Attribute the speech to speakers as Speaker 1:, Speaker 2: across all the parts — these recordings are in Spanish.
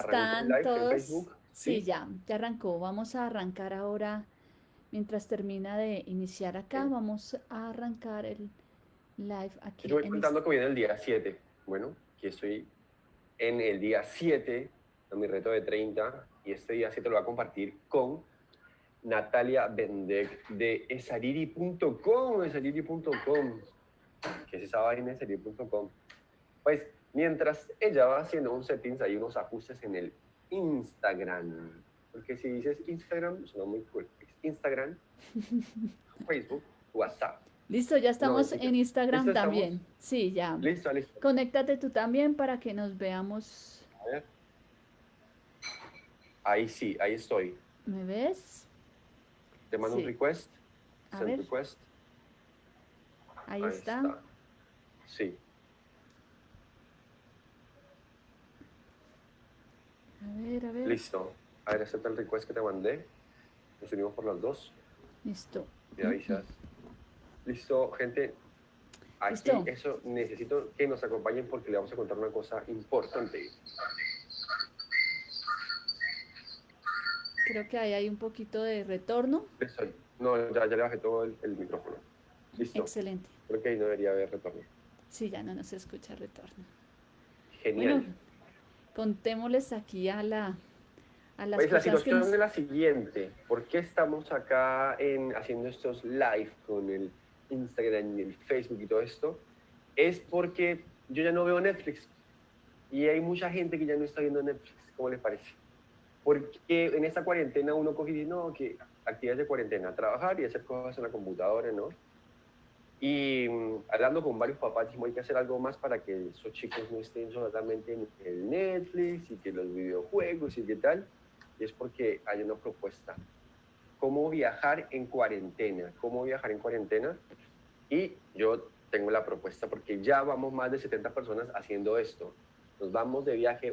Speaker 1: ¿Están todos? Sí, ya, ya arrancó. Vamos a arrancar ahora, mientras termina de iniciar acá, vamos a arrancar el live aquí.
Speaker 2: Yo voy contando que viene el día 7. Bueno, aquí estoy en el día 7, en mi reto de 30, y este día 7 lo voy a compartir con Natalia Bendek de esariri.com, esariri.com. ¿Qué es esa vaina esariri.com? Pues mientras ella va haciendo un settings, hay unos ajustes en el Instagram. Porque si dices Instagram, suena muy cool. Instagram, Facebook, WhatsApp.
Speaker 1: Listo, ya estamos en Instagram también. Sí, ya.
Speaker 2: Listo, listo.
Speaker 1: Conéctate tú también para que nos veamos.
Speaker 2: A ver. Ahí sí, ahí estoy.
Speaker 1: ¿Me ves?
Speaker 2: Te mando un request.
Speaker 1: A ver.
Speaker 2: request.
Speaker 1: Ahí, está.
Speaker 2: Sí.
Speaker 1: A ver, a ver.
Speaker 2: Listo. A ver, acepta el request que te mandé. Nos unimos por las dos.
Speaker 1: Listo.
Speaker 2: Y avisas. Listo, gente. Aquí eso necesito que nos acompañen porque le vamos a contar una cosa importante.
Speaker 1: Creo que ahí hay un poquito de retorno.
Speaker 2: No, ya, ya le bajé todo el, micrófono. Listo.
Speaker 1: Excelente.
Speaker 2: Creo que ahí no debería haber retorno.
Speaker 1: Sí, ya no nos escucha retorno.
Speaker 2: Genial
Speaker 1: contémosles aquí a la a las
Speaker 2: pues la situación es la siguiente. ¿Por qué estamos acá en, haciendo estos live con el Instagram y el Facebook y todo esto? Es porque yo ya no veo Netflix. Y hay mucha gente que ya no está viendo Netflix. ¿Cómo les parece? Porque en esta cuarentena uno coge y dice, no, que actividades de cuarentena, trabajar y hacer cosas en la computadora, ¿no? Y mm, hablando con varios papás, dijimos, hay que hacer algo más para que esos chicos no estén solamente en el Netflix y que los videojuegos y qué tal. Y es porque hay una propuesta. ¿Cómo viajar en cuarentena? ¿Cómo viajar en cuarentena? Y yo tengo la propuesta porque ya vamos más de 70 personas haciendo esto. Nos vamos de viaje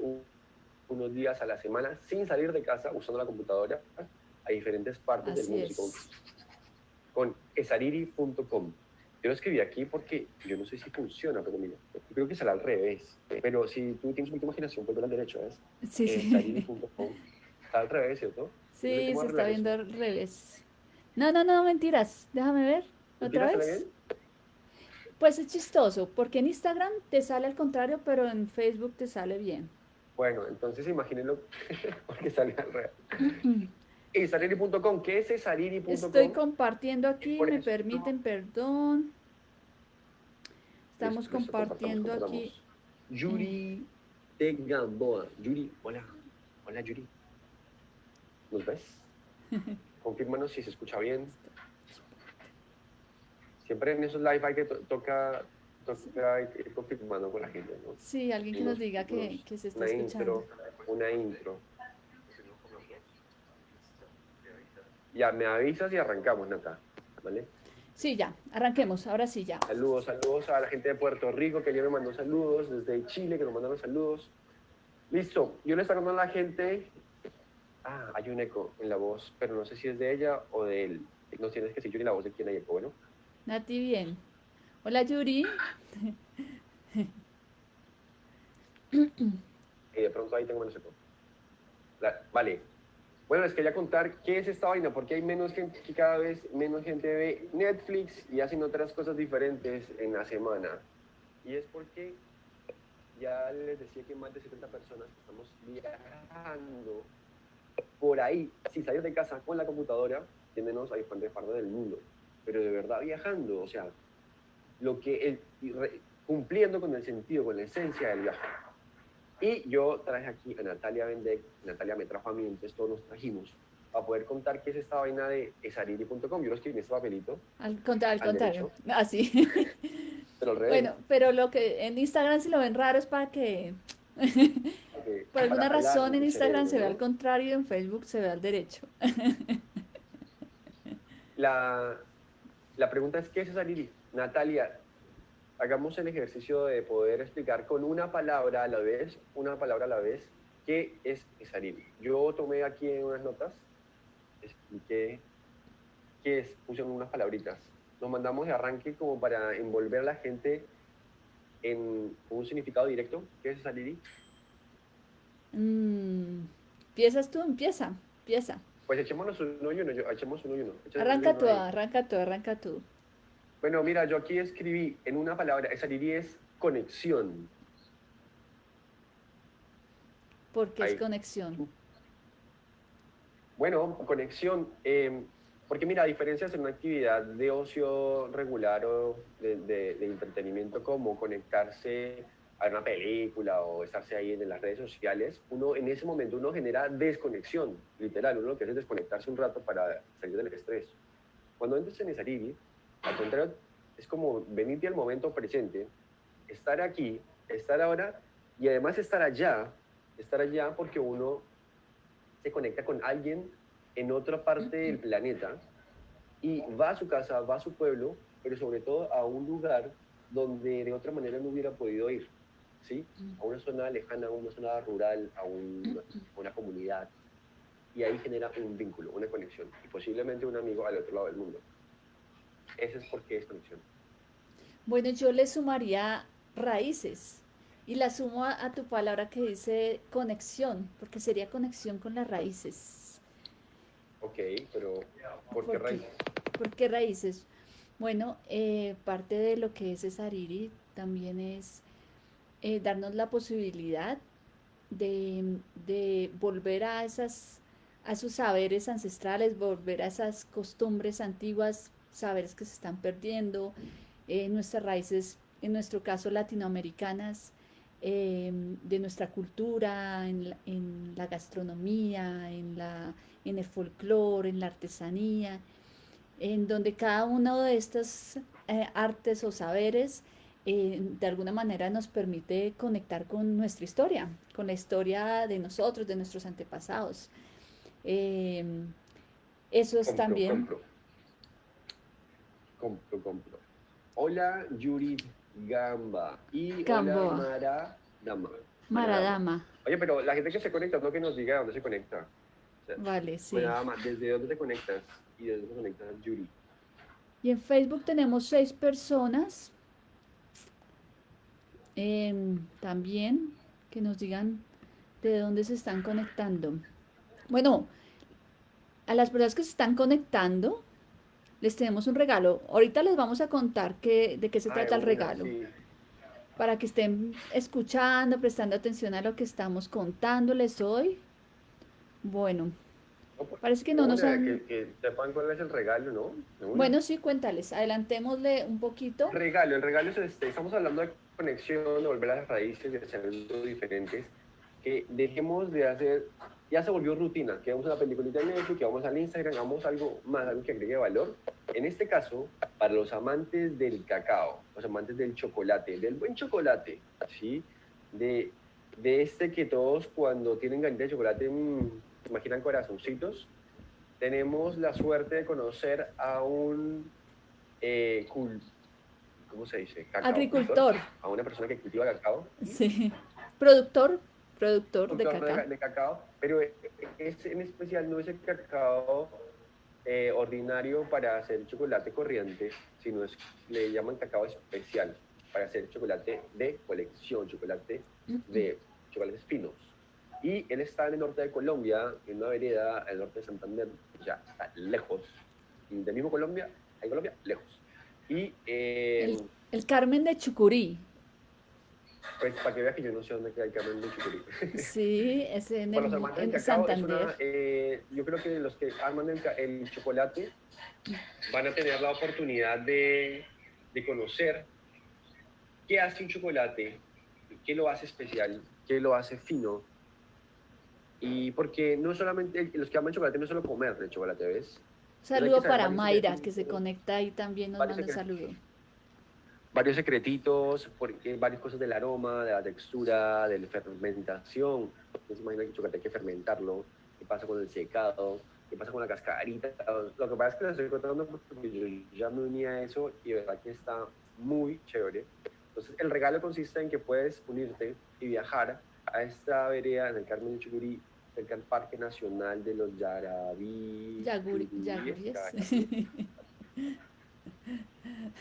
Speaker 2: unos días a la semana sin salir de casa usando la computadora a diferentes partes del mundo. Con esariri.com. Yo lo escribí aquí porque yo no sé si funciona, pero mira, yo creo que será al revés. Pero si tú tienes mucha imaginación, ver al derecho, ¿ves?
Speaker 1: Sí, sí.
Speaker 2: Está al revés, ¿cierto?
Speaker 1: Sí, se está viendo al revés. No, no, no, mentiras. Déjame ver. ¿Otra vez? Pues es chistoso, porque en Instagram te sale al contrario, pero en Facebook te sale bien.
Speaker 2: Bueno, entonces imagínenlo porque sale al revés. Esariri.com, ¿qué es esariri.com?
Speaker 1: Estoy compartiendo aquí, me permiten, perdón. Estamos compartiendo aquí.
Speaker 2: Yuri de Gamboa. Yuri, hola. Hola, Yuri. ¿Nos ves? Confírmanos si se escucha bien. Siempre en esos live hay que toca, toca hay que confirmando con la gente, ¿no?
Speaker 1: Sí, alguien que nos diga que, que se está escuchando.
Speaker 2: una intro. Ya, me avisas y arrancamos, Nata, ¿vale?
Speaker 1: Sí, ya, arranquemos, ahora sí, ya.
Speaker 2: Saludos, saludos a la gente de Puerto Rico que ya me mandó saludos, desde Chile que nos mandaron saludos. Listo, yo le estoy hablando a la gente. Ah, hay un eco en la voz, pero no sé si es de ella o de él. No tienes que decir Yuri la voz de quién hay eco, ¿bueno?
Speaker 1: Nati, bien. Hola, Yuri.
Speaker 2: y de pronto ahí tengo menos eco. vale, bueno, les quería contar qué es esta vaina, porque hay menos gente que cada vez menos gente ve Netflix y hacen otras cosas diferentes en la semana. Y es porque ya les decía que más de 70 personas estamos viajando por ahí, sin salir de casa con la computadora, tiéndonos a diferentes partes del mundo, pero de verdad viajando, o sea, lo que cumpliendo con el sentido, con la esencia del viaje. Y yo traje aquí a Natalia Bendek, Natalia me trajo a mí, entonces todos nos trajimos para poder contar qué es esta vaina de esariri.com. Yo lo escribí en este papelito.
Speaker 1: Al, al, contrario, así.
Speaker 2: pero al revés.
Speaker 1: Bueno, pero lo que en Instagram si lo ven raro es para que... Por alguna razón en Instagram se ve al contrario y en Facebook se ve al derecho.
Speaker 2: la, la pregunta es, ¿qué es esariri? Natalia, hagamos el ejercicio de poder explicar con una palabra a la vez, una palabra a la vez, qué es Esariri. Yo tomé aquí en unas notas, expliqué qué es, puse unas palabritas. Nos mandamos de arranque como para envolver a la gente en un significado directo. ¿Qué es Esariri?
Speaker 1: Mm, Empiezas tú, empieza, empieza.
Speaker 2: Pues echémonos uno y uno, yo, echemos uno y uno.
Speaker 1: Arranca tú, arranca tú, arranca tú.
Speaker 2: Bueno, mira, yo aquí escribí en una palabra, esa diría es conexión.
Speaker 1: ¿Por qué es conexión?
Speaker 2: Bueno, conexión, em, porque mira, a diferencia de una actividad de ocio regular o de, de, entretenimiento como conectarse a una película o estarse ahí en las redes sociales, uno en ese momento uno genera desconexión, literal, uno lo que hace es desconectarse un rato para salir del estrés. Cuando entras en esa al contrario, es como venirte al momento presente, estar aquí, estar ahora y además estar allá, estar allá porque uno se conecta con alguien en otra parte del planeta y va a su casa, va a su pueblo, pero sobre todo a un lugar donde de otra manera no hubiera podido ir, ¿sí? A una zona lejana, a una zona rural, a una comunidad. Y ahí genera un vínculo, una conexión, y posiblemente un amigo al otro lado del mundo. Ese es porque es conexión.
Speaker 1: Bueno, yo le sumaría raíces y la sumo a, tu palabra que dice conexión, porque sería conexión con las raíces.
Speaker 2: Ok, pero ¿por, qué raíces?
Speaker 1: ¿Por qué raíces? Bueno, eh, parte de lo que es Sariri también es eh, darnos la posibilidad de, de, volver a esas a sus saberes ancestrales, volver a esas costumbres antiguas, saberes que se están perdiendo, eh, nuestras raíces, en nuestro caso latinoamericanas, em, de nuestra cultura, en la, gastronomía, en, la, en el folclore, en la artesanía, en donde cada uno de estos eh, artes o saberes eh, de alguna manera nos permite conectar con nuestra historia, con la historia de nosotros, de nuestros antepasados. Em, eso es también
Speaker 2: compro, compro. Hola, Yuri Gamba. Y hola, Mara Dama.
Speaker 1: Maradama.
Speaker 2: Oye, pero la gente que se conecta, no que nos diga dónde se conecta.
Speaker 1: vale, sí.
Speaker 2: ¿desde dónde te conectas? Y desde dónde te conectas, Yuri.
Speaker 1: Y en Facebook tenemos seis personas. Em, también que nos digan de dónde se están conectando. Bueno, a las personas que se están conectando, les tenemos un regalo. Ahorita les vamos a contar qué, de qué se trata el regalo. Para que estén escuchando, prestando atención a lo que estamos contándoles hoy. Bueno, pues, parece que no nos
Speaker 2: han... Que, que, sepan cuál es el regalo, ¿no?
Speaker 1: Bueno, sí, cuéntales. Adelantémosle un poquito.
Speaker 2: Regalo, el regalo es este. Estamos hablando de conexión, de volver a las raíces, de hacer diferentes. Que dejemos de hacer ya se volvió rutina, que vamos a la peliculita de Netflix, que vamos al Instagram, hagamos algo más, algo que agregue valor. En este caso, para los amantes del cacao, los amantes del chocolate, del buen chocolate, ¿sí? De, de este que todos cuando tienen galleta de chocolate mmm, imaginan corazoncitos, tenemos la suerte de conocer a un eh, ¿cómo se dice?
Speaker 1: Agricultor.
Speaker 2: A una persona que cultiva cacao.
Speaker 1: Sí. Productor, productor, de,
Speaker 2: cacao. Pero es, en especial no es el cacao eh, ordinario para hacer chocolate corriente, sino es, le llaman cacao especial para hacer chocolate de colección, chocolate de chocolates finos. Y él está en el norte de Colombia, en una vereda al norte de Santander, sea, está lejos. Del mismo Colombia, en Colombia, lejos. Y,
Speaker 1: eh, el, el Carmen de Chucurí,
Speaker 2: pues para que veas que yo no sé dónde queda el Carmen de Chucurí.
Speaker 1: Sí, es en, el, en Santander.
Speaker 2: Eh, yo creo que los que arman el, chocolate van a tener la oportunidad de, de conocer qué hace un chocolate, qué lo hace especial, qué lo hace fino. Y porque no solamente, los que aman chocolate no solo comer el chocolate, ¿ves?
Speaker 1: Saludo para Mayra, que se conecta ahí también, nos manda un saludo
Speaker 2: varios secretitos, porque varias cosas del aroma, de la textura, de la fermentación. Se imagina que el chocolate hay que fermentarlo, qué pasa con el secado, qué pasa con la cascarita. Lo que pasa es que les estoy contando porque yo ya me uní a eso y de verdad que está muy chévere. Entonces, el regalo consiste en que puedes unirte y viajar a esta vereda en el Carmen de Chucurí, cerca del Parque Nacional de los Yarabí.
Speaker 1: Yaguri,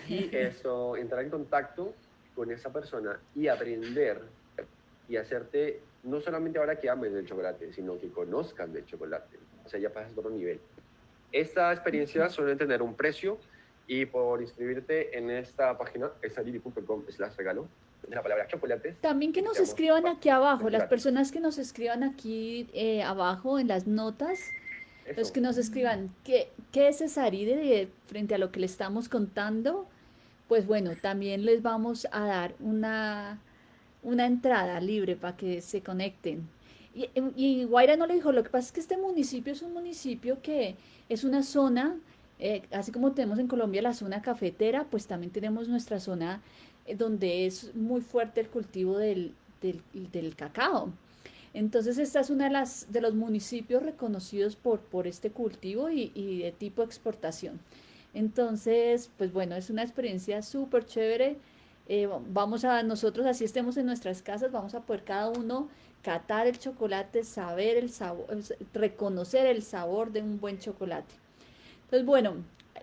Speaker 2: y eso, entrar en contacto con esa persona y aprender y hacerte, no solamente ahora que ames el chocolate, sino que conozcan del chocolate. O sea, ya pasas a otro nivel. Esta experiencia suele tener un precio y por inscribirte en esta página, esaliri.com slash regalo, la palabra chocolates.
Speaker 1: También que nos escriban aquí abajo, las personas que nos escriban aquí eh, abajo en las notas, los que nos escriban qué, qué es Cesaride frente a lo que le estamos contando, pues bueno, también les vamos a dar una, una entrada libre para que se conecten. Y, y Guaira no le dijo, lo que pasa es que este municipio es un municipio que es una zona eh, así como tenemos en Colombia la zona cafetera, pues también tenemos nuestra zona eh, donde es muy fuerte el cultivo del, cacao. Entonces esta es una de las de los municipios reconocidos por, por este cultivo y, de tipo exportación. Entonces, pues bueno, es una experiencia súper chévere. Eh, vamos a, nosotros así estemos en nuestras casas, vamos a poder cada uno catar el chocolate, saber el sabor, reconocer el sabor de un buen chocolate. Entonces, bueno,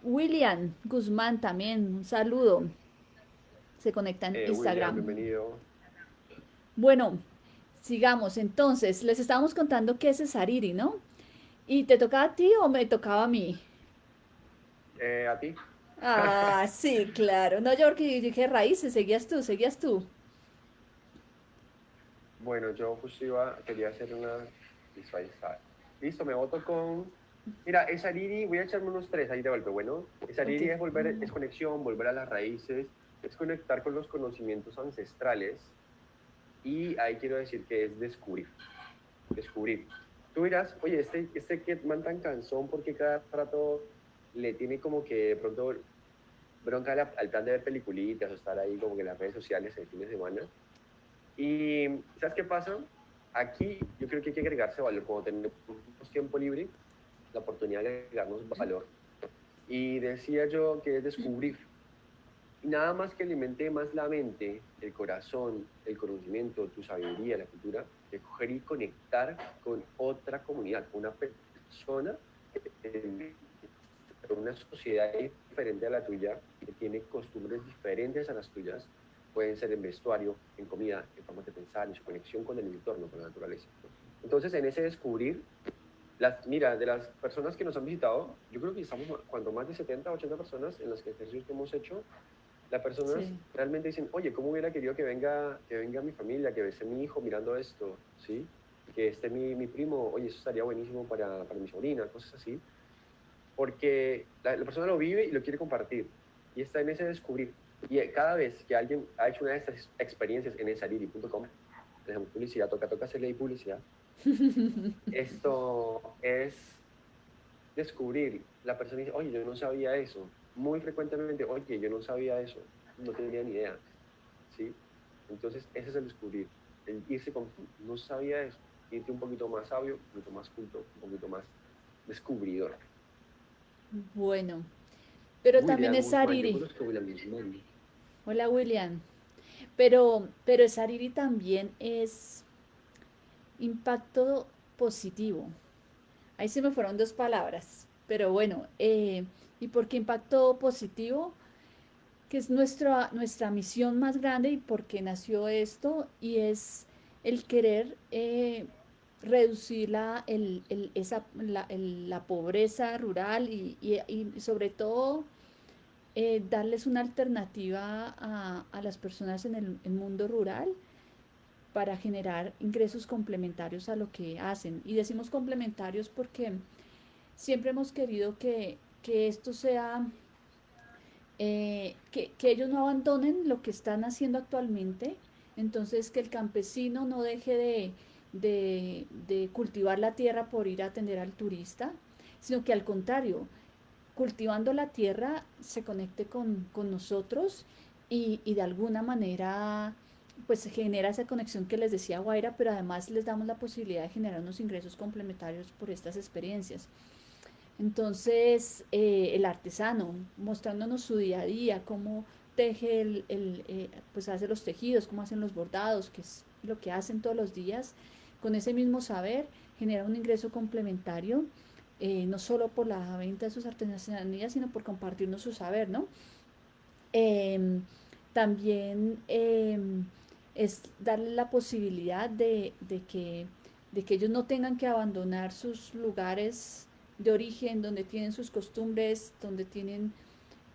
Speaker 1: William Guzmán también, un saludo. Se conecta en eh, Instagram.
Speaker 2: bienvenido.
Speaker 1: Bueno, sigamos. Entonces, les estábamos contando qué es Sariri, ¿no? ¿Y te tocaba a ti o me tocaba a mí?
Speaker 2: Eh, a ti.
Speaker 1: Ah, sí, claro. No, yo dije raíces, seguías tú, seguías tú.
Speaker 2: Bueno, yo justo iba, quería hacer una visualizar. Listo, me voto con Mira, esa Liri, voy a echarme unos tres ahí de golpe, bueno. Esa Liri es volver, es conexión, volver a las raíces, es conectar con los conocimientos ancestrales y ahí quiero decir que es descubrir, descubrir. Tú dirás, oye, este, este que man tan cansón porque cada rato le tiene como que de pronto bronca al, plan de ver peliculitas o estar ahí como que en las redes sociales el fin de semana. Y ¿sabes qué pasa? Aquí yo creo que hay que agregarse valor cuando tenemos tiempo libre la oportunidad de agregarnos valor. Y decía yo que es descubrir. Nada más que alimente más la mente, el corazón, el conocimiento, tu sabiduría, la cultura, de coger y conectar con otra comunidad, con una persona, con una sociedad diferente a la tuya, que tiene costumbres diferentes a las tuyas, pueden ser en vestuario, en comida, en forma de pensar, en su conexión con el entorno, con la naturaleza. Entonces, en ese descubrir, las, mira, de las personas que nos han visitado, yo creo que estamos cuando más de 70, 80 personas en los ejercicios que hemos hecho, las personas realmente dicen, oye, ¿cómo hubiera querido que venga, que venga mi familia, que esté mi hijo mirando esto, ¿sí? Que esté mi, mi primo, oye, eso estaría buenísimo para, para, mi sobrina, cosas así. Porque la, persona lo vive y lo quiere compartir. Y está en ese descubrir. Y cada vez que alguien ha hecho una de estas experiencias en esaliri.com, dejamos publicidad, toca, toca hacerle publicidad, Esto es descubrir. La persona dice, oye, yo no sabía eso. Muy frecuentemente, oye, yo no sabía eso. No tenía ni idea. ¿Sí? Entonces, ese es el descubrir. El irse con, no sabía eso. Irte un poquito más sabio, un poquito más culto, un poquito más descubridor.
Speaker 1: Bueno, pero también es Sariri. Hola, William. Pero, pero Sariri también es Impacto positivo. Ahí se me fueron dos palabras, pero bueno, eh, ¿y por qué impacto positivo? Que es nuestra, nuestra misión más grande y por qué nació esto, y es el querer eh, reducir la, el, esa, la, pobreza rural y, sobre todo eh, darles una alternativa a, a, las personas en el mundo rural para generar ingresos complementarios a lo que hacen. Y decimos complementarios porque siempre hemos querido que, esto sea, eh, que, ellos no abandonen lo que están haciendo actualmente, entonces que el campesino no deje de, cultivar la tierra por ir a atender al turista, sino que al contrario, cultivando la tierra se conecte con, nosotros y, y de alguna manera pues genera esa conexión que les decía Guaira, pero además les damos la posibilidad de generar unos ingresos complementarios por estas experiencias. Entonces, eh, el artesano, mostrándonos su día a día, cómo teje, el, eh, pues hace los tejidos, cómo hacen los bordados, que es lo que hacen todos los días, con ese mismo saber, genera un ingreso complementario, eh, no solo por la venta de sus artesanías, sino por compartirnos su saber, ¿no? Em, también em, es darle la posibilidad de, que, de que ellos no tengan que abandonar sus lugares de origen, donde tienen sus costumbres, donde tienen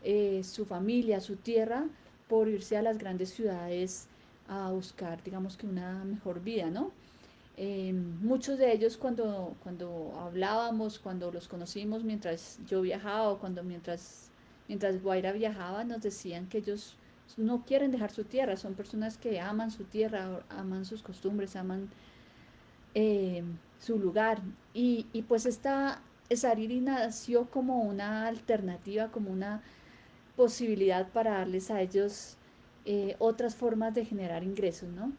Speaker 1: eh, su familia, su tierra, por irse a las grandes ciudades a buscar, digamos que una mejor vida, ¿no? Eh, muchos de ellos cuando, cuando hablábamos, cuando los conocimos mientras yo viajaba o cuando mientras, mientras Guaira viajaba, nos decían que ellos no quieren dejar su tierra, son personas que aman su tierra, aman sus costumbres, aman eh, su lugar. Y, y pues esta Sariri nació como una alternativa, como una posibilidad para darles a ellos eh, otras formas de generar ingresos, ¿no?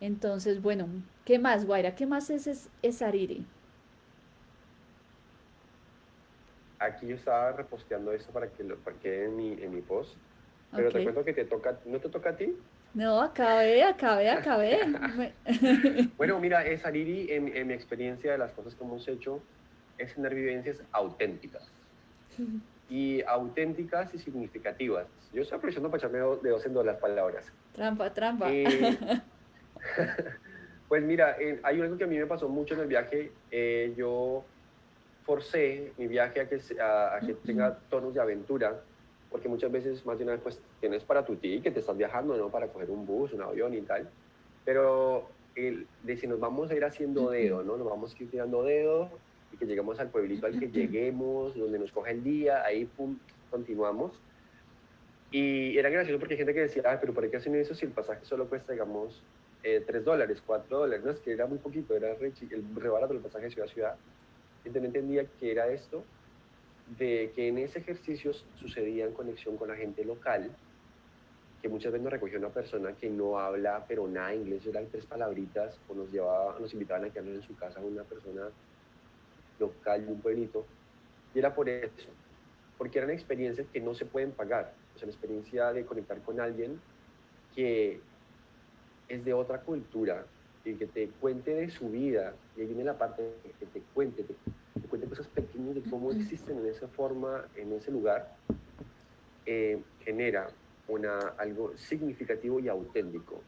Speaker 1: Entonces, bueno, ¿qué más, Guaira? ¿Qué más es, es, Ariri?
Speaker 2: Aquí yo estaba reposteando eso para que lo quede en mi, en mi post. Pero te cuento que te toca, ¿no te toca a ti?
Speaker 1: No, acabé, acabé, acabé.
Speaker 2: bueno, mira, es Ariri, en, en mi experiencia de las cosas que hemos hecho, es tener vivencias auténticas. Y auténticas y significativas. Yo estoy aprovechando para echarme de dos en dos las palabras.
Speaker 1: Trampa, trampa.
Speaker 2: pues mira, hay algo que a mí me pasó mucho en el viaje. Eh, yo forcé mi viaje a que, a, que tenga tonos de aventura, porque muchas veces, más de una vez, pues tienes para tu ti que te estás viajando, ¿no? Para coger un bus, un avión y tal. Pero el, de si nos vamos a ir haciendo dedo, ¿no? Nos vamos a ir tirando dedo y que lleguemos al pueblito al que lleguemos, donde nos coge el día, ahí pum, continuamos. Y era gracioso porque hay gente que decía, ah, pero ¿para qué hacen eso si el pasaje solo cuesta, digamos, eh, 3 dólares, 4 dólares? No, es que era muy poquito, era re, el re barato el pasaje de ciudad a ciudad. Entonces no entendía que era esto, de que en ese ejercicio sucedía en conexión con la gente local, que muchas veces nos recogió una persona que no habla pero nada inglés, eran tres palabritas, o nos, llevaba, nos invitaban a quedarnos en su casa una persona local de un pueblito, y era por eso, porque eran experiencias que no se pueden pagar, o sea, la experiencia de conectar con alguien que es de otra cultura y que te cuente de su vida, y ahí viene la parte que te cuente, te, cuente cosas pequeñas de cómo existen en esa forma, en ese lugar, eh, genera una, algo significativo y auténtico,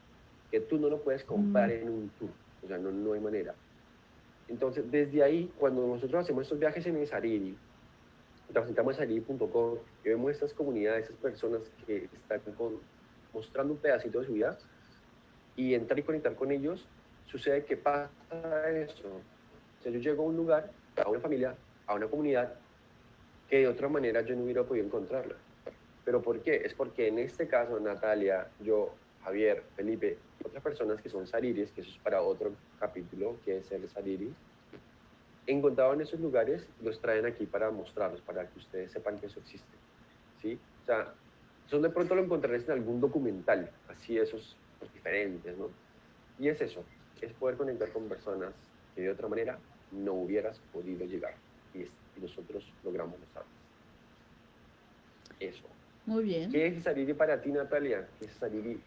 Speaker 2: que tú no lo puedes comprar en un tour, o sea, no, no hay manera. Entonces, desde ahí, cuando nosotros hacemos estos viajes en Sariri, presentamos sariri.com y vemos estas comunidades, estas personas que están mostrando un pedacito de su vida y entrar y conectar con ellos, sucede que pasa eso. O sea, yo llego a un lugar, a una familia, a una comunidad que de otra manera yo no hubiera podido encontrarla. ¿Pero por qué? Es porque en este caso, Natalia, yo, Javier, Felipe, otras personas que son sariris, que eso es para otro capítulo, que es el sariri, encontraban esos lugares, los traen aquí para mostrarlos, para que ustedes sepan que eso existe. ¿sí? O sea, eso de pronto lo encontrarás en algún documental, así esos pues, diferentes, ¿no? Y es eso, es poder conectar con personas que de otra manera no hubieras podido llegar. Y, y nosotros logramos mostrarlos. Eso.
Speaker 1: Muy bien.
Speaker 2: ¿Qué es Sariri para ti, Natalia? ¿Qué es Sariri?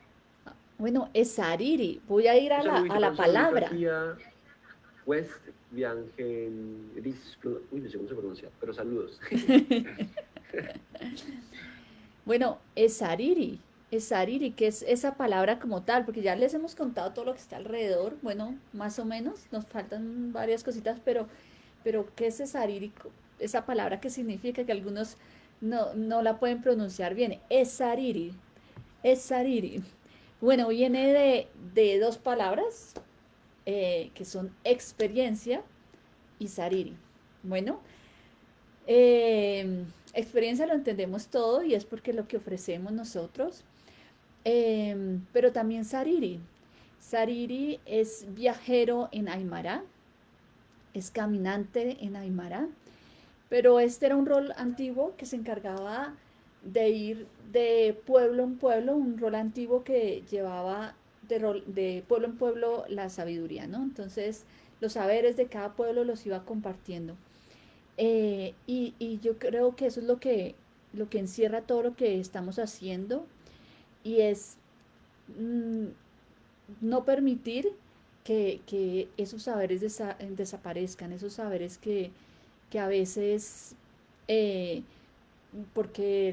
Speaker 1: Bueno, es Sariri. Voy a ir a la, a la palabra.
Speaker 2: West Uy, no sé cómo se pronuncia, pero saludos.
Speaker 1: bueno, es Sariri. Es Sariri, que es esa palabra como tal, porque ya les hemos contado todo lo que está alrededor. Bueno, más o menos, nos faltan varias cositas, pero, pero ¿qué es Sariri? Esa palabra que significa que algunos no, no la pueden pronunciar bien. Es Sariri. Es Sariri. Bueno, viene de, dos palabras eh, que son experiencia y sariri. Bueno, eh, experiencia lo entendemos todo y es porque lo que ofrecemos nosotros, eh, pero también sariri. Sariri es viajero en Aymara, es caminante en Aymara, pero este era un rol antiguo que se encargaba de ir de pueblo en pueblo, un rol antiguo que llevaba de, rol, de pueblo en pueblo la sabiduría, ¿no? Entonces, los saberes de cada pueblo los iba compartiendo. Eh, y, yo creo que eso es lo que, lo que encierra todo lo que estamos haciendo y es mm, no permitir que, esos saberes desaparezcan, esos saberes que, que a veces... Eh, porque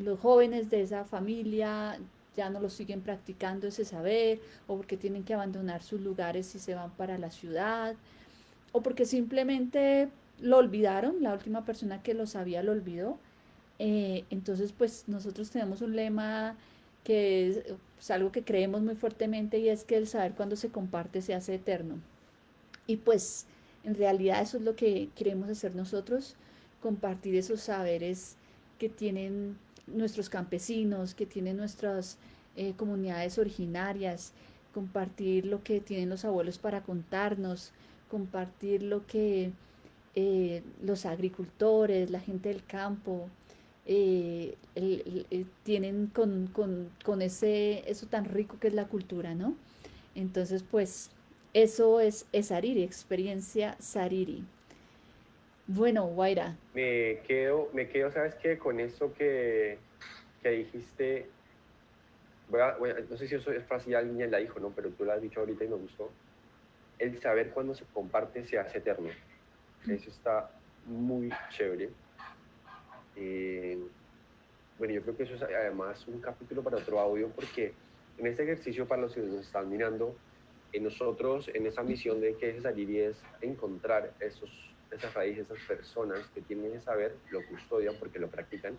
Speaker 1: los, jóvenes de esa familia ya no lo siguen practicando ese saber, o porque tienen que abandonar sus lugares y se van para la ciudad, o porque simplemente lo olvidaron, la última persona que lo sabía lo olvidó. Eh, entonces, pues nosotros tenemos un lema que es, es algo que creemos muy fuertemente y es que el saber cuando se comparte se hace eterno. Y pues en realidad eso es lo que queremos hacer nosotros, compartir esos saberes que tienen nuestros campesinos, que tienen nuestras eh, comunidades originarias, compartir lo que tienen los abuelos para contarnos, compartir lo que eh, los agricultores, la gente del campo, eh, tienen con, con, ese, eso tan rico que es la cultura, ¿no? Entonces, pues, eso es, es Sariri, experiencia Sariri. Bueno, Guaira.
Speaker 2: Me quedo, me quedo, ¿sabes qué? Con eso que, que dijiste, no sé si eso es fácil, alguien la dijo, ¿no? Pero tú lo has dicho ahorita y me gustó. El saber cuando se comparte se hace eterno. Eso está muy chévere. Eh, bueno, yo creo que eso es además un capítulo para otro audio porque en este ejercicio para los que nos están mirando, en nosotros, en esa misión de que es salir y es encontrar esos, esas raíces, esas personas que tienen que saber, lo custodian porque lo practican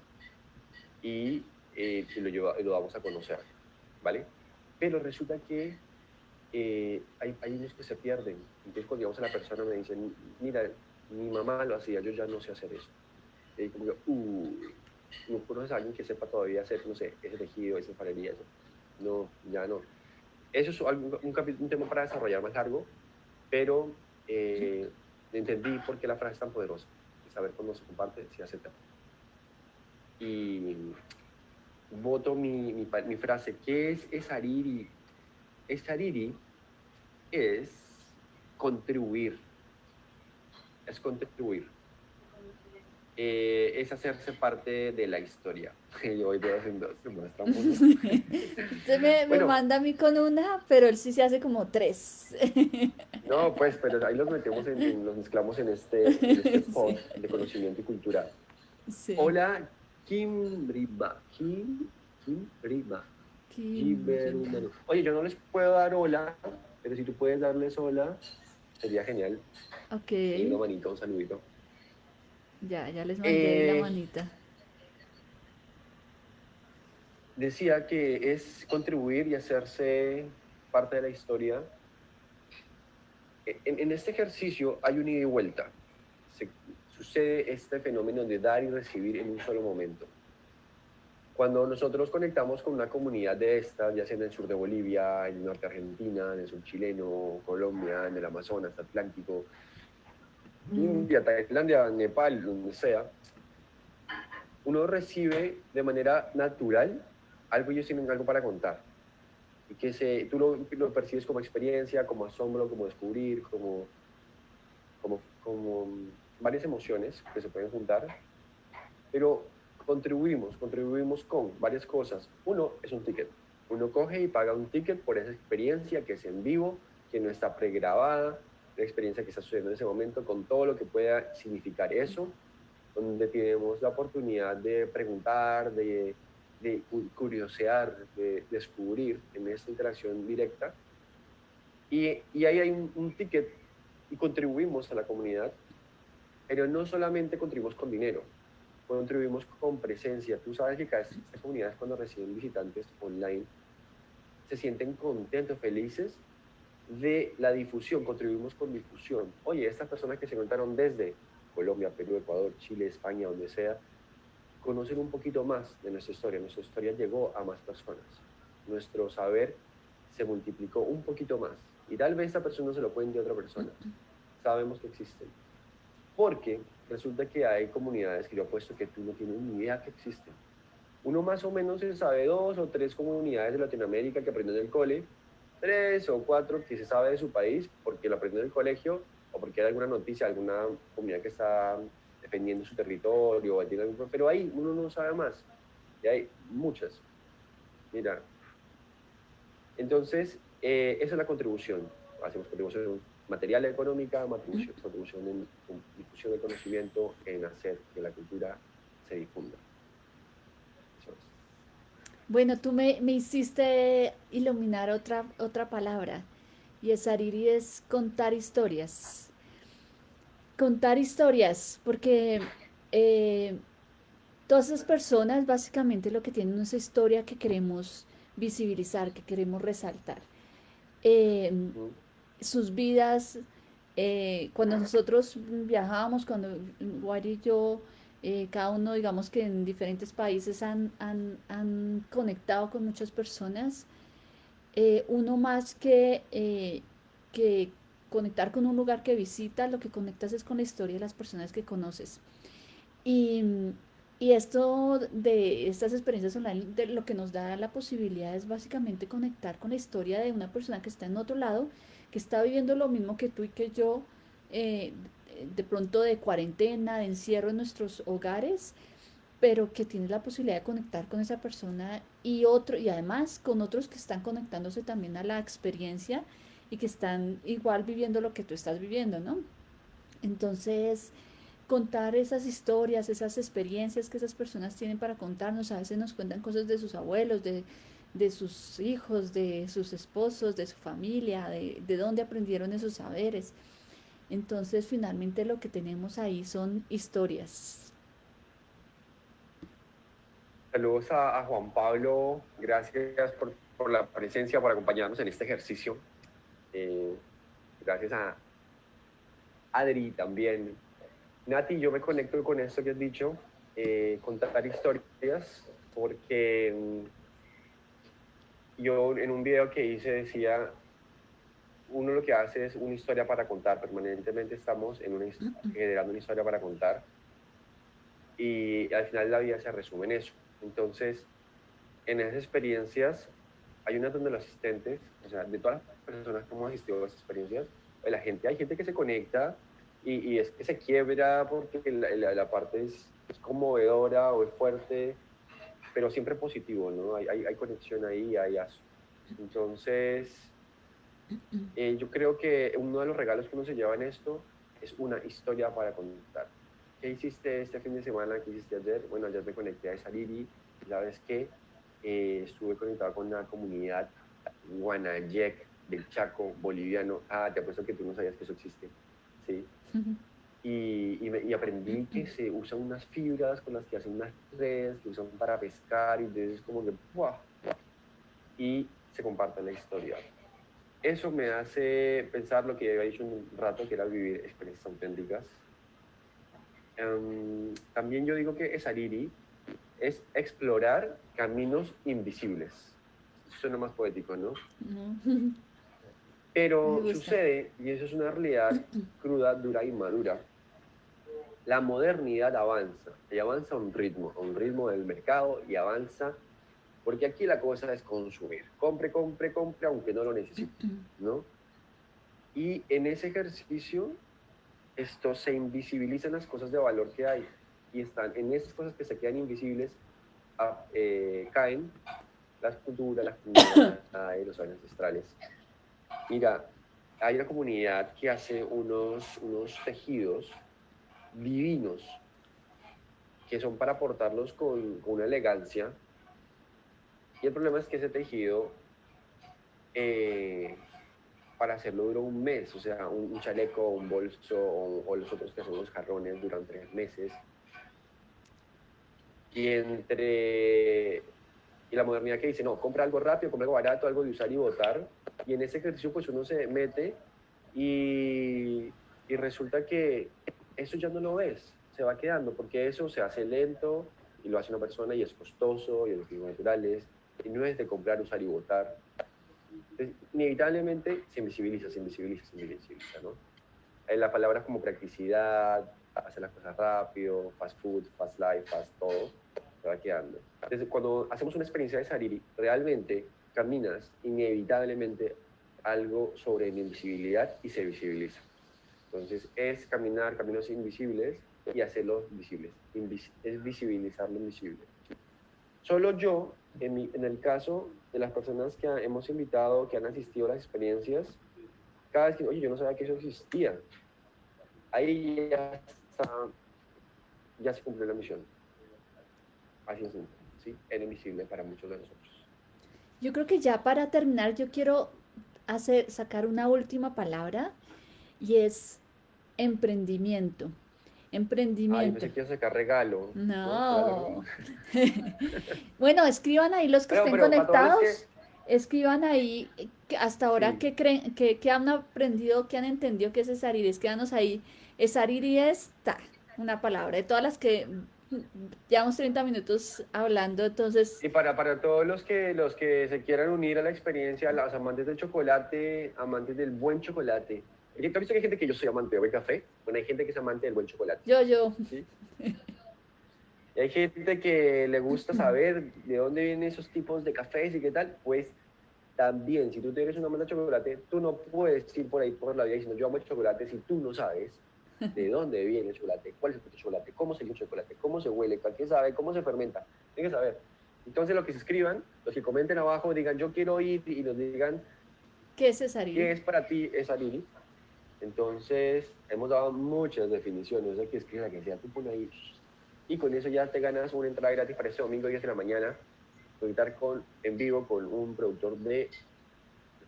Speaker 2: y, eh, lo, lleva, lo vamos a conocer, ¿vale? Pero resulta que eh, hay, hay unos que se pierden. Entonces cuando llegamos a la persona me dicen, mira, mi mamá lo hacía, yo ya no sé hacer eso. Y como que, uh, no conoces a alguien que sepa todavía hacer, no sé, ese tejido, esa farería, eso. No, ya no. Eso es un, un, tema para desarrollar más largo, pero eh, entendí por qué la frase es tan poderosa. Saber cuándo se comparte, se acepta. Y voto mi, mi, mi, frase. ¿Qué es Esariri? Esariri es contribuir. Es contribuir. Eh, es hacerse parte de la historia. Yo voy haciendo, se muestra
Speaker 1: Usted me, me, manda a mí con una, pero él sí se hace como tres.
Speaker 2: no, pues, pero ahí los metemos, en, los mezclamos en este, este post de conocimiento y cultura. Sí. Hola, Kim Riba. Kim, Kim Riba. Kim Oye, yo no les puedo dar hola, pero si tú puedes darles hola, sería genial.
Speaker 1: Ok.
Speaker 2: Y una manito, un saludito.
Speaker 1: Ya, ya les mandé la eh, manita.
Speaker 2: Decía que es contribuir y hacerse parte de la historia. En, este ejercicio hay un ida y vuelta. sucede este fenómeno de dar y recibir en un solo momento. Cuando nosotros conectamos con una comunidad de estas, ya sea en el sur de Bolivia, en el norte de Argentina, en el sur chileno, Colombia, en el Amazonas, Atlántico, India, Tailandia, Nepal, donde sea, uno recibe de manera natural algo y ellos tienen algo para contar. Y que se, tú lo, lo, percibes como experiencia, como asombro, como descubrir, como, como, como varias emociones que se pueden juntar. Pero contribuimos, contribuimos con varias cosas. Uno es un ticket. Uno coge y paga un ticket por esa experiencia que es en vivo, que no está pregrabada, la experiencia que está sucediendo en ese momento, con todo lo que pueda significar eso, donde tenemos la oportunidad de preguntar, de, de curiosear, de descubrir en esta interacción directa. Y, y ahí hay un, ticket y contribuimos a la comunidad, pero no solamente contribuimos con dinero, contribuimos con presencia. Tú sabes que cada estas comunidades cuando reciben visitantes online se sienten contentos, felices de la difusión, contribuimos con difusión. Oye, estas personas que se contaron desde Colombia, Perú, Ecuador, Chile, España, donde sea, conocen un poquito más de nuestra historia. Nuestra historia llegó a más personas. Nuestro saber se multiplicó un poquito más. Y tal vez esa persona se lo cuente a otra persona. Sabemos que existen. Porque resulta que hay comunidades que yo apuesto que tú no tienes ni idea que existen. Uno más o menos se sabe dos o tres comunidades de Latinoamérica que aprendió en el cole, tres o cuatro que se sabe de su país porque lo aprendió en el colegio o porque hay alguna noticia, alguna comunidad que está defendiendo su territorio, pero ahí uno no sabe más. Y hay muchas. Mira. Entonces, eh, esa es la contribución. Hacemos contribución material económica, contribución en difusión de conocimiento, en hacer que la cultura se difunda.
Speaker 1: Bueno, tú me, me hiciste iluminar otra, otra palabra y es Ariri es contar historias. Contar historias, porque eh, todas esas personas básicamente lo que tienen es historia que queremos visibilizar, que queremos resaltar. Eh, sus vidas, eh, cuando nosotros viajábamos, cuando Wari y yo, eh, cada uno, digamos que en diferentes países han, han, conectado con muchas personas, eh, uno más que, que conectar con un lugar que visita, lo que conectas es con la historia de las personas que conoces. Y, y esto de estas experiencias online, lo que nos da la posibilidad es básicamente conectar con la historia de una persona que está en otro lado que está viviendo lo mismo que tú y que yo, eh, de pronto de cuarentena, de encierro en nuestros hogares, pero que tienes la posibilidad de conectar con esa persona y otro, y además con otros que están conectándose también a la experiencia y que están igual viviendo lo que tú estás viviendo, ¿no? Entonces, contar esas historias, esas experiencias que esas personas tienen para contarnos, a veces nos cuentan cosas de sus abuelos, de, de sus hijos, de sus esposos, de su familia, de, de dónde aprendieron esos saberes. Entonces, finalmente lo que tenemos ahí son historias.
Speaker 2: Saludos a, Juan Pablo, gracias por, la presencia, por acompañarnos en este ejercicio. Eh, gracias a Adri también. Nati, yo me conecto con esto que has dicho, eh, contar historias, porque mm, yo en un video que hice decía, uno lo que hace es una historia para contar, permanentemente estamos en una, generando una historia para contar y al final la vida se resume en eso. Entonces, en esas experiencias, hay una donde los asistentes, o sea, de todas las personas que hemos asistido a esas experiencias, la gente, hay gente que se conecta y, y es que se quiebra porque la, la, parte es, es, conmovedora o es fuerte pero siempre positivo, ¿no? Hay, hay, conexión ahí, hay eso. Entonces, eh, yo creo que uno de los regalos que uno se lleva en esto es una historia para contar. ¿Qué hiciste este fin de semana? ¿Qué hiciste ayer? Bueno, ayer me conecté a Saliri y sabes que eh, estuve conectado con una comunidad guanayec del Chaco boliviano. Ah, te apuesto que tú no sabías que eso existe. Sí y, y, aprendí que se usan unas fibras con las que hacen unas redes, que usan para pescar, y entonces como que ¡buah! y se comparte la historia. Eso me hace pensar lo que había dicho un rato, que era vivir experiencias auténticas. Um, también yo digo que Esariri es explorar caminos invisibles. Suena más poético, ¿no? Pero sucede, y eso es una realidad cruda, dura y madura, la modernidad avanza, y avanza a un ritmo, a un ritmo del mercado y avanza, porque aquí la cosa es consumir, compre, compre, compre, aunque no lo necesite, ¿no? Y en ese ejercicio, esto se invisibilizan las cosas de valor que hay, y están en esas cosas que se quedan invisibles, ah, eh, caen las culturas, las comunidades, los ancestrales. Mira, hay una comunidad que hace unos, unos tejidos divinos, que son para portarlos con, una elegancia. Y el problema es que ese tejido, eh, para hacerlo dura un mes, o sea, un, chaleco, un bolso o, los otros que son los jarrones duran tres meses. Y entre y la modernidad que dice, no, compra algo rápido, compra algo barato, algo de usar y votar. Y en ese ejercicio pues uno se mete y, y resulta que eso ya no lo ves, se va quedando, porque eso se hace lento y lo hace una persona y es costoso y los naturales, y no es de comprar, usar y votar. inevitablemente se invisibiliza, se invisibiliza, se invisibiliza, ¿no? Eh, la palabra como practicidad, hacer las cosas rápido, fast food, fast life, fast todo, se va quedando. Entonces, cuando hacemos una experiencia de Sariri, realmente caminas inevitablemente algo sobre invisibilidad y se visibiliza. Entonces es caminar caminos invisibles y hacerlos visibles. es visibilizar lo invisible. Solo yo, en, en, el caso de las personas que hemos invitado, que han asistido a las experiencias, cada vez que, oye, yo no sabía que eso existía, ahí ya está, ya se cumplió la misión. Así es. ¿sí? Era invisible para muchos de nosotros.
Speaker 1: Yo creo que ya para terminar, yo quiero hacer, sacar una última palabra y es emprendimiento. Emprendimiento.
Speaker 2: Ay, no sacar regalo.
Speaker 1: No. bueno, escriban ahí los que estén conectados. Escriban ahí hasta ahora qué creen, que, han aprendido, qué han entendido que es Esariri. Escríbanos ahí. Esariri está, una palabra. De todas las que llevamos 30 minutos hablando, entonces...
Speaker 2: Y para, para todos los que, los que se quieran unir a la experiencia, los amantes del chocolate, amantes del buen chocolate, ¿Tú has visto que hay gente que yo soy amante del café? Bueno, hay gente que es amante del buen chocolate.
Speaker 1: Yo, yo.
Speaker 2: Y hay gente que le gusta saber de dónde vienen esos tipos de cafés y qué tal. Pues también, si tú eres un amante de chocolate, tú no puedes ir por ahí por la vida diciendo yo amo el chocolate si tú no sabes de dónde viene el chocolate, cuál es el chocolate, cómo se el chocolate, cómo se huele, cualquier sabe, cómo se fermenta. Tienes que saber. Entonces, lo que se escriban, los que comenten abajo, digan yo quiero ir y nos digan.
Speaker 1: ¿Qué es Cesarili?
Speaker 2: ¿Qué es para ti Cesarili? Entonces, hemos dado muchas definiciones. Hay que escribir la que sea, tú pones ahí. Y con eso ya te ganas una entrada gratis para ese domingo 10 de la mañana. Conectar con, en vivo con un productor de.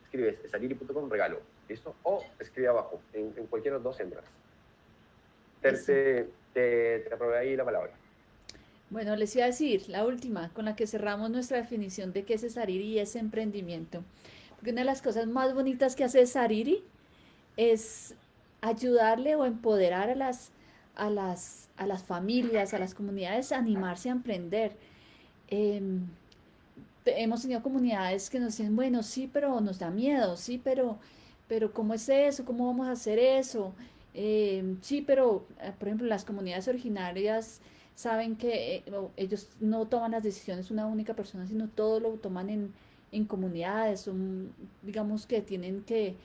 Speaker 2: Escribes saliri.com regalo. ¿Listo? O escribe abajo, en, en cualquiera de los dos entras. Te, te, te ahí la palabra.
Speaker 1: Bueno, les iba a decir, la última, con la que cerramos nuestra definición de qué es Sariri y es emprendimiento. Porque una de las cosas más bonitas que hace Sariri es ayudarle o empoderar a las, a las, a las familias, a las comunidades a animarse a emprender. Em, hemos tenido comunidades que nos dicen, bueno, sí, pero nos da miedo, sí, pero, pero ¿cómo es eso? ¿Cómo vamos a hacer eso? Em, sí, pero, eh, por ejemplo, las comunidades originarias saben que eh, ellos no toman las decisiones una única persona, sino todo lo toman en, en comunidades, son, digamos que tienen que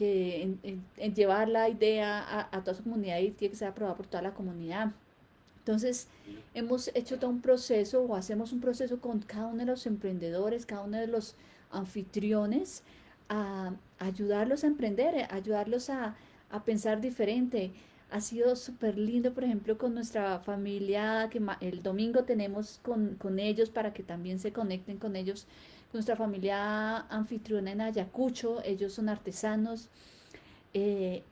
Speaker 1: que en, llevar la idea a, toda su comunidad y tiene que ser aprobada por toda la comunidad. Entonces, hemos hecho todo un proceso o hacemos un proceso con cada uno de los emprendedores, cada uno de los anfitriones, a, ayudarlos a emprender, a ayudarlos a, a pensar diferente. Ha sido súper lindo, por ejemplo, con nuestra familia, que el domingo tenemos con, con ellos para que también se conecten con ellos nuestra familia anfitriona en Ayacucho, ellos son artesanos, eh,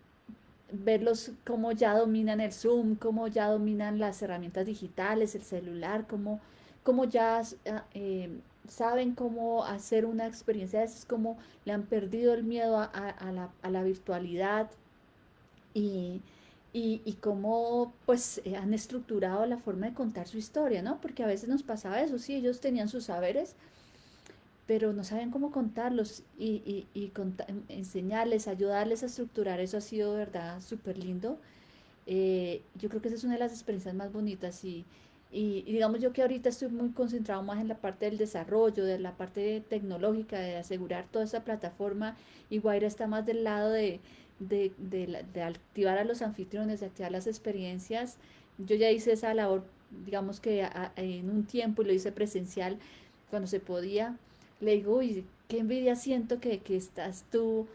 Speaker 1: verlos cómo ya dominan el Zoom, cómo ya dominan las herramientas digitales, el celular, cómo, cómo ya ah, eh, saben cómo hacer una experiencia de esas, cómo le han perdido el miedo a, la, virtualidad y, y, cómo pues eh, han estructurado la forma de contar su historia, ¿no? Porque a veces nos pasaba eso, sí, ellos tenían sus saberes, pero no saben cómo contarlos y, y, enseñarles, ayudarles a estructurar. Eso ha sido, verdad, súper lindo. Eh, yo creo que esa es una de las experiencias más bonitas y, y, digamos yo que ahorita estoy muy concentrado más en la parte del desarrollo, de la parte tecnológica, de asegurar toda esa plataforma y Guaira está más del lado de, de, de, de activar a los anfitriones, de activar las experiencias. Yo ya hice esa labor, digamos que en un tiempo y lo hice presencial cuando se podía le digo, uy, qué envidia siento que, estás tú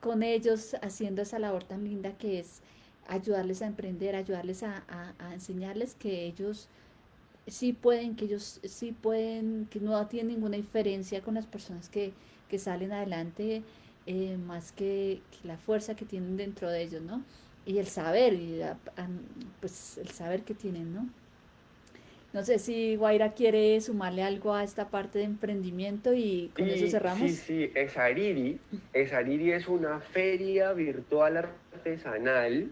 Speaker 1: con ellos haciendo esa labor tan linda que es ayudarles a emprender, ayudarles a, enseñarles que ellos sí pueden, que ellos sí pueden, que no tienen ninguna diferencia con las personas que, salen adelante, eh, más que, la fuerza que tienen dentro de ellos, ¿no? Y el saber, y pues el saber que tienen, ¿no? No sé si Guaira quiere sumarle algo a esta parte de emprendimiento y con eso cerramos.
Speaker 2: Sí, sí, Esariri. Esariri es una feria virtual artesanal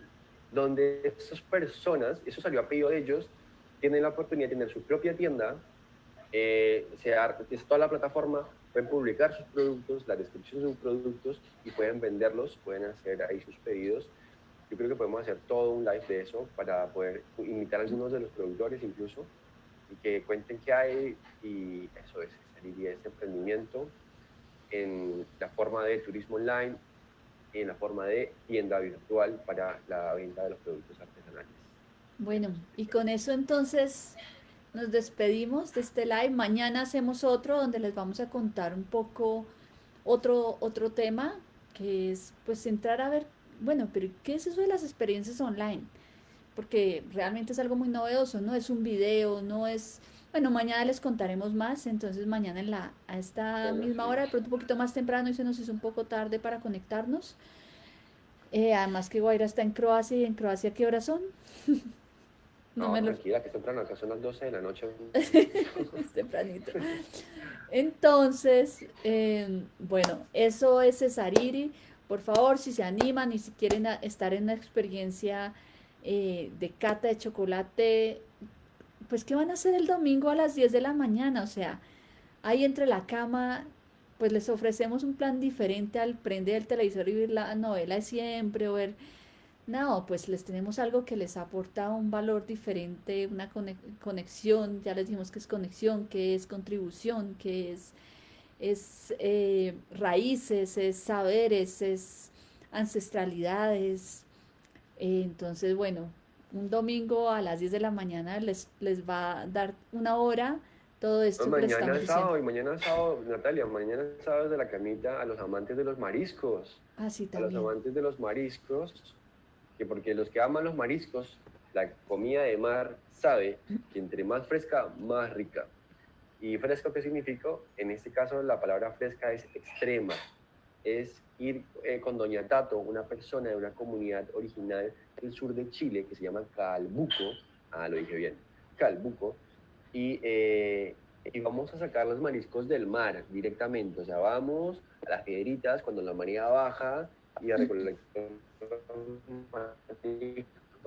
Speaker 2: donde esas personas, eso salió a pedido de ellos, tienen la oportunidad de tener su propia tienda, eh, se es toda la plataforma, pueden publicar sus productos, la descripción de sus productos y pueden venderlos, pueden hacer ahí sus pedidos. Yo creo que podemos hacer todo un live de eso para poder invitar a algunos de los productores incluso que cuenten qué hay y eso es, sería ese emprendimiento en la forma de turismo online y en la forma de tienda virtual para la venta de los productos artesanales.
Speaker 1: Bueno, y con eso entonces nos despedimos de este live. Mañana hacemos otro donde les vamos a contar un poco otro, otro tema que es pues entrar a ver, bueno, pero ¿qué es eso de las experiencias online? Porque realmente es algo muy novedoso, no es un video, no es... Bueno, mañana les contaremos más, entonces mañana en la, a esta misma hora, de pronto un poquito más temprano y se nos hizo un poco tarde para conectarnos. Eh, además que Guaira está en Croacia y en Croacia, ¿qué horas son?
Speaker 2: no, me tranquila, que es temprano, acá son las 12 de la noche.
Speaker 1: es tempranito. Entonces, em, bueno, eso es Cesariri. Por favor, si se animan y si quieren estar en una experiencia eh, de cata de chocolate, pues ¿qué van a hacer el domingo a las 10 de la mañana? O sea, ahí entre la cama, pues les ofrecemos un plan diferente al prender el televisor y ver la novela de siempre o ver... No, pues les tenemos algo que les aporta un valor diferente, una conexión, ya les dijimos que es conexión, que es contribución, que es, es eh, raíces, es saberes, es ancestralidades. Entonces, bueno, un domingo a las 10 de la mañana les, les va a dar una hora todo esto.
Speaker 2: mañana es sábado, y mañana sábado, Natalia, mañana sábado de la camita a los amantes de los mariscos.
Speaker 1: Ah, sí, también.
Speaker 2: A los amantes de los mariscos, que porque los que aman los mariscos, la comida de mar sabe que entre más fresca, más rica. ¿Y fresco qué significa? En este caso la palabra fresca es extrema. Es ir eh, con Doña Tato, una persona de una comunidad original del sur de Chile que se llama Calbuco, ah, lo dije bien, Calbuco, y, eh, y vamos a sacar los mariscos del mar directamente, o sea, vamos a las piedritas cuando la marea baja y a recolectar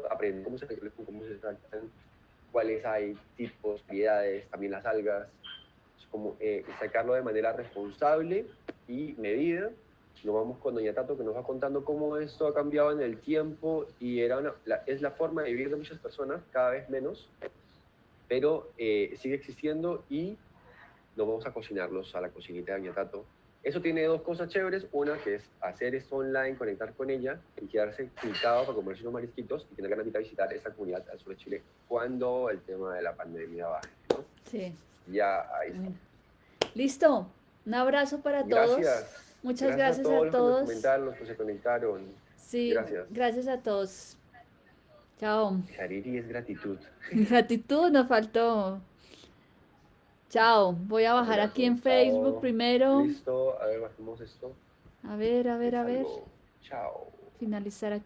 Speaker 2: aprender cómo se recolectan, cómo se saltan, cuáles hay tipos, variedades, también las algas, como eh, sacarlo de manera responsable y medida nos vamos con Doña Tato que nos va contando cómo esto ha cambiado en el tiempo y era es la forma de vivir de muchas personas, cada vez menos, pero eh, sigue existiendo y nos vamos a cocinarlos a la cocinita de Doña Tato. Eso tiene dos cosas chéveres, una que es hacer esto online, conectar con ella y quedarse clicado para comerse unos marisquitos y tener ganas de visitar esa comunidad al sur de Chile cuando el tema de la pandemia baje. ¿no?
Speaker 1: Sí.
Speaker 2: Ya ahí está.
Speaker 1: Listo. Un abrazo para todos.
Speaker 2: Gracias.
Speaker 1: Muchas gracias, a todos. A todos.
Speaker 2: Los que se conectaron.
Speaker 1: Sí, gracias. Gracias a todos. Chao.
Speaker 2: Hariri es gratitud.
Speaker 1: Gratitud nos faltó. Chao. Voy a bajar aquí en Facebook primero.
Speaker 2: Listo. A ver, bajemos esto.
Speaker 1: A ver, a ver, a ver.
Speaker 2: Chao.
Speaker 1: Finalizar aquí.